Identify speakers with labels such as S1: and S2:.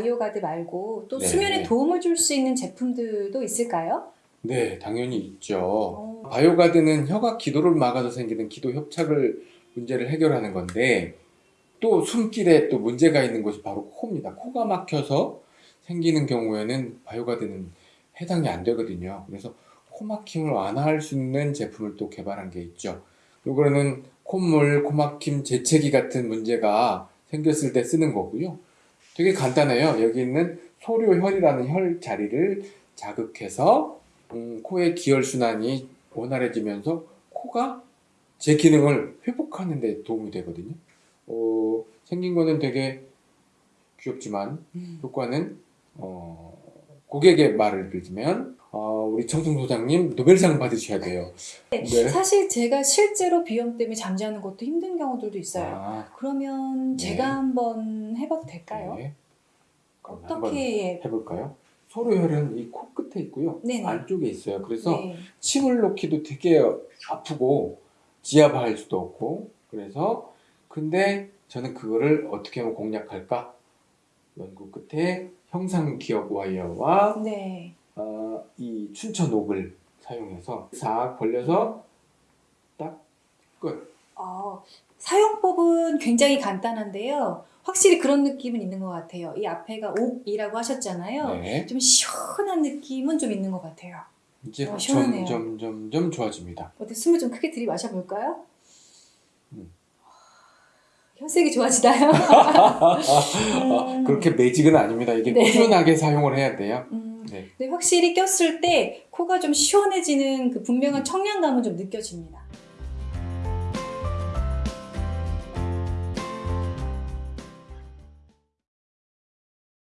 S1: 바이오가드 말고 또
S2: 네.
S1: 수면에 도움을 줄 수 있는 제품들도 있을까요?
S2: 네, 당연히 있죠.
S1: 어,
S2: 바이오가드는 혀가 기도를 막아서 생기는 기도 협착을 문제를 해결하는 건데 또 숨길에 또 문제가 있는 곳이 바로 코입니다. 코가 막혀서 생기는 경우에는 바이오가드는 해당이 안 되거든요. 그래서 코 막힘을 완화할 수 있는 제품을 또 개발한 게 있죠. 요거는 콧물, 코막힘, 재채기 같은 문제가 생겼을 때 쓰는 거고요. 되게 간단해요. 여기 있는 소료혈이라는 혈 자리를 자극해서 음, 코의 기혈순환이 원활해지면서 코가 제 기능을 회복하는 데 도움이 되거든요. 어, 생긴 거는 되게 귀엽지만
S1: 음.
S2: 효과는 어, 고객의 말을 빌면 어, 우리 청승 소장님 노벨상 받으셔야 돼요. 네.
S1: 사실 제가 실제로 비염 때문에 잠자는 것도 힘든 경우들도 있어요.
S2: 아,
S1: 그러면
S2: 네.
S1: 제가 한번 해봐도 될까요?
S2: 네.
S1: 어떻게
S2: 해볼까요? 소료혈은 이 코 끝에 있고요.
S1: 네네.
S2: 안쪽에 있어요. 그래서
S1: 네.
S2: 침을 놓기도 되게 아프고 지압할 수도 없고 그래서 근데 저는 그거를 어떻게 하면 공략할까 연구 끝에 형상기억 와이어와
S1: 네.
S2: 어, 이 춘천 옥을 사용해서 싹 벌려서 딱 끝.
S1: 어, 사용법은 굉장히 간단한데요. 확실히 그런 느낌은 있는 것 같아요. 이 앞에가 옥이라고 하셨잖아요.
S2: 네.
S1: 좀 시원한 느낌은 좀 있는 것 같아요.
S2: 이제
S1: 어, 시원하네요.
S2: 점점 점점 좋아집니다.
S1: 어때 숨을 좀 크게 들이마셔 볼까요?
S2: 음.
S1: 혈색이 좋아지나요?
S2: 아,
S1: 음.
S2: 그렇게 매직은 아닙니다. 이게
S1: 네.
S2: 꾸준하게 사용을 해야 돼요.
S1: 음,
S2: 네.
S1: 확실히 꼈을 때 코가 좀 시원해지는 그 분명한 청량감은 좀 느껴집니다.